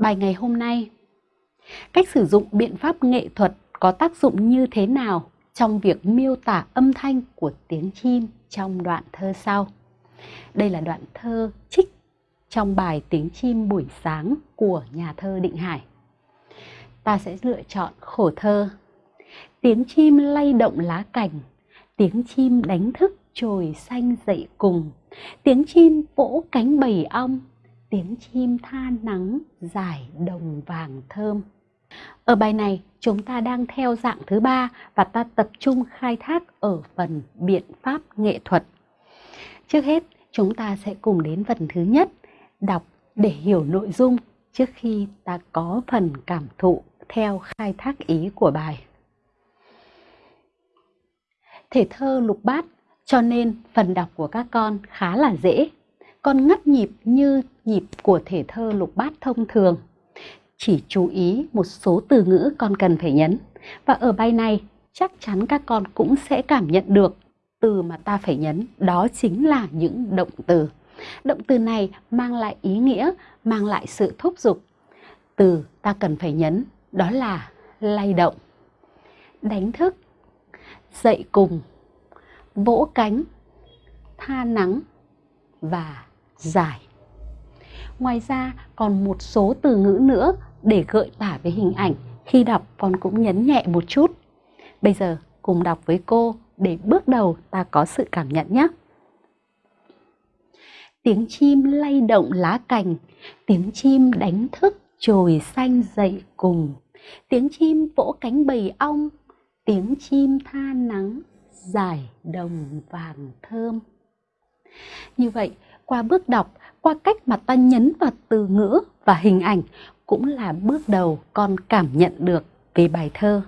Bài ngày hôm nay Cách sử dụng biện pháp nghệ thuật có tác dụng như thế nào trong việc miêu tả âm thanh của tiếng chim trong đoạn thơ sau? Đây là đoạn thơ trích trong bài Tiếng chim buổi sáng của nhà thơ Định Hải. Ta sẽ lựa chọn khổ thơ. Tiếng chim lay động lá cành, tiếng chim đánh thức trồi xanh dậy cùng, tiếng chim vỗ cánh bầy ong, tiếng chim tha nắng giải đồng vàng thơm. Ở bài này, chúng ta đang theo dạng thứ ba và ta tập trung khai thác ở phần biện pháp nghệ thuật. Trước hết, chúng ta sẽ cùng đến phần thứ nhất, đọc để hiểu nội dung trước khi ta có phần cảm thụ theo khai thác ý của bài. Thể thơ lục bát cho nên phần đọc của các con khá là dễ. Con ngắt nhịp như nhịp của thể thơ lục bát thông thường. Chỉ chú ý một số từ ngữ con cần phải nhấn. Và ở bài này chắc chắn các con cũng sẽ cảm nhận được từ mà ta phải nhấn đó chính là những động từ. Động từ này mang lại ý nghĩa, mang lại sự thúc giục. Từ ta cần phải nhấn đó là lay động, đánh thức, dậy cùng, vỗ cánh, tha nắng và giải. Ngoài ra còn một số từ ngữ nữa để gợi tả về hình ảnh. Khi đọc con cũng nhấn nhẹ một chút. Bây giờ cùng đọc với cô để bước đầu ta có sự cảm nhận nhé. Tiếng chim lay động lá cành, tiếng chim đánh thức chồi xanh dậy cùng. Tiếng chim vỗ cánh bầy ong, tiếng chim tha nắng giải đồng vàng thơm. Như vậy, qua bước đọc, qua cách mà ta nhấn vào từ ngữ và hình ảnh cũng là bước đầu con cảm nhận được về bài thơ.